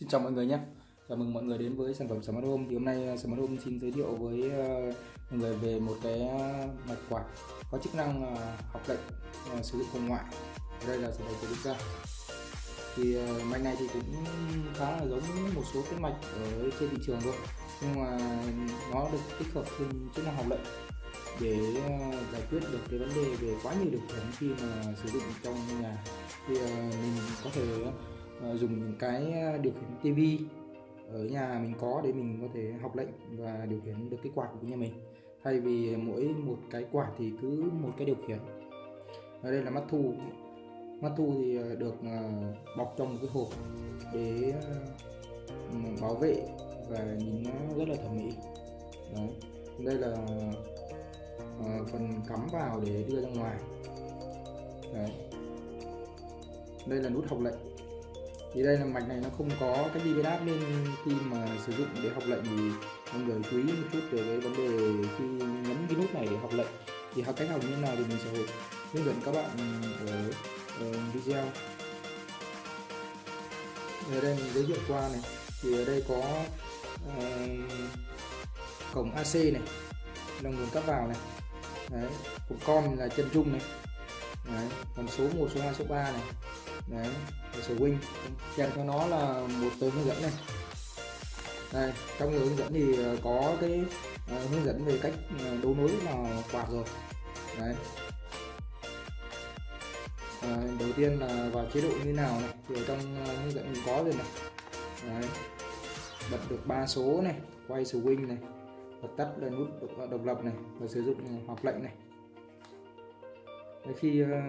Xin chào mọi người nhé. Chào mừng mọi người đến với sản phẩm Smart Home. Thì hôm nay à, Smart Home xin giới thiệu với à, mọi người về một cái à, mạch quạt có chức năng học lệnh sử dụng hồng ngoại. Đây là sản phẩm của chúng ta thì mạch này thì cũng khá là giống một số cái mạch ở trên thị trường thôi. Nhưng mà nó được tích hợp thêm chức năng học lệnh để giải quyết được cái vấn đề về quá nhiều điều khiển khi mà sử dụng trong nhà. Thì mình có thể Ờ, dùng những cái ờ, điều khiển tivi ở nhà mình có để mình có thể học lệnh và điều khiển được cái quạt của nhà mình. Thay vì mỗi một cái quạt thì cứ một cái điều khiển. Ở đây là mắt thu. Mắt thu thì ờ, được bọc trong một cái hộp để bảo vệ và nhìn nó rất là thẩm mỹ. Đấy. đây là phần cắm vào để đưa ra ngoài. Đấy. đây là nút học lệnh thì đây là mạch này nó không có cái gì đáp nên khi mà sử dụng để học lệnh thì mọi người chú ý một chút về cái vấn đề khi nhấn cái nút này để học lệnh. Thì học cách học như thế nào thì mình sẽ hướng dẫn các bạn ở, ở video. Ở đây mình giới thiệu qua này. Thì ở đây có uh, cổng AC này là nguồn cấp vào này. Đấy cổng con là chân trung này. Đấy. còn số 1 số 2 số 3 này đấy swing kèm theo nó là một tờ hướng dẫn này. Đây trong hướng dẫn thì ờ, có cái uh, hướng dẫn về cách ờ, đấu nối là quạt rồi. Đấy. À, đầu tiên là vào chế độ như nào này thì ở trong hướng dẫn mình có rồi này. Đấy. bật được ba số này quay swing này bật tắt là nút độc lập này và sử dụng hoặc lệnh này khi ờ,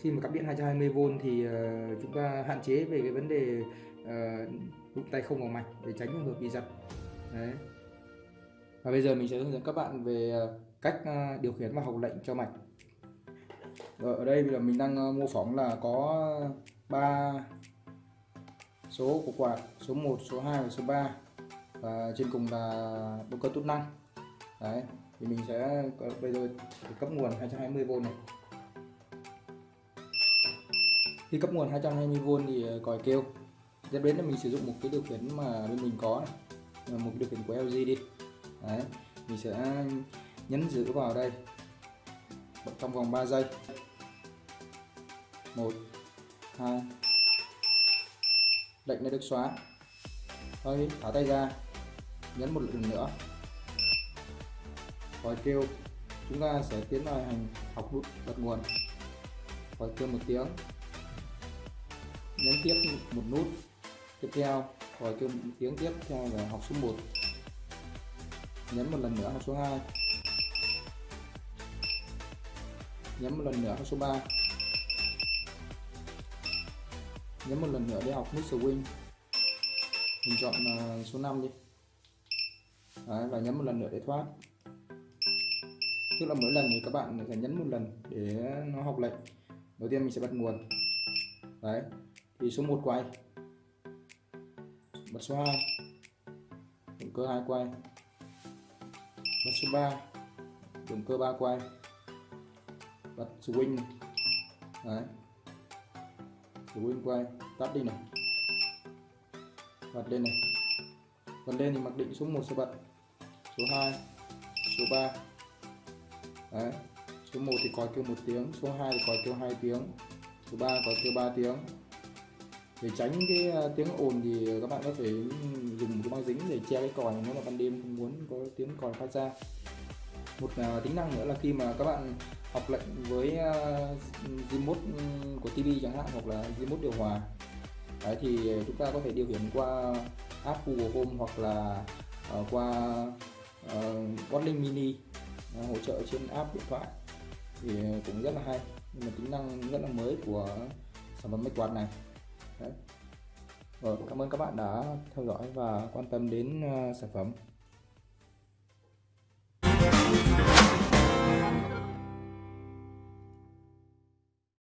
khi mà cắm điện 220V thì ờ, chúng ta hạn chế về cái vấn đề ờ, đụng tay không vào mạch để tránh trường hợp bị giật. Đấy. Và bây giờ mình sẽ hướng dẫn các bạn về cách điều khiển và học lệnh cho mạch. Vâng, ở đây là mình đang mô phỏng là có 3 số của quạt, số 1 số 2 và số 3 và trên cùng là động cơ tút năng. Đấy, thì mình sẽ bây giờ cấp nguồn 220V này khi cấp nguồn 220V thì ờ, còi kêu. Tiếp đến là mình sử dụng một cái điều khiển mà bên mình có này. một cái điều khiển của LG đi. Đấy. mình sẽ nhấn giữ vào đây. Trong vòng 3 giây. 1 2 lệnh đã được xóa. Thôi, thả tay ra. Nhấn một lần nữa. Còi kêu. Chúng ta sẽ tiến vào hành học nút bật nguồn. Còi kêu một tiếng nhấn tiếp một nút tiếp theo rồi kêu tiếng tiếp theo là học số 1 nhấn một lần nữa học số 2 nhấn một lần nữa học số 3 nhấn một lần nữa để học nút swing. Mình chọn à, số 5 đi. Đấy, và nhấn một lần nữa để thoát. Tức là mỗi lần thì các bạn phải nhấn một lần để nó học lệnh. Đầu tiên mình sẽ bật nguồn. Đấy thì số 1 quay. Bật số 2 động cơ 2 quay. Bật số 3 động cơ 3 quay. Bật swing đấy. Swing quay. Tắt đi này. Bật lên này. Bật lên thì mặc định số 1 sẽ bật. Số 2 số 3 đấy. Số 1 thì có kêu một tiếng, số 2 thì có kêu 2 tiếng, số 3 có kêu 3 tiếng để tránh cái à, tiếng ồn thì các bạn có thể dùng cái băng dính để che cái còi nếu mà ban đêm không muốn có tiếng còi phát ra. Một uh, tính năng nữa là khi mà các bạn học lệnh với à, uh, remote của TV chẳng hạn hoặc là remote điều hòa. Đấy, thì chúng ta có thể điều khiển qua app Google Home hoặc là uh, qua uh, Kotlin Mini uh, hỗ trợ trên app điện thoại thì cũng rất là hay. Nhưng mà tính năng rất là mới của sản phẩm máy quạt này. Đấy. Rồi, cảm ơn các bạn đã theo dõi và quan tâm đến uh, sản phẩm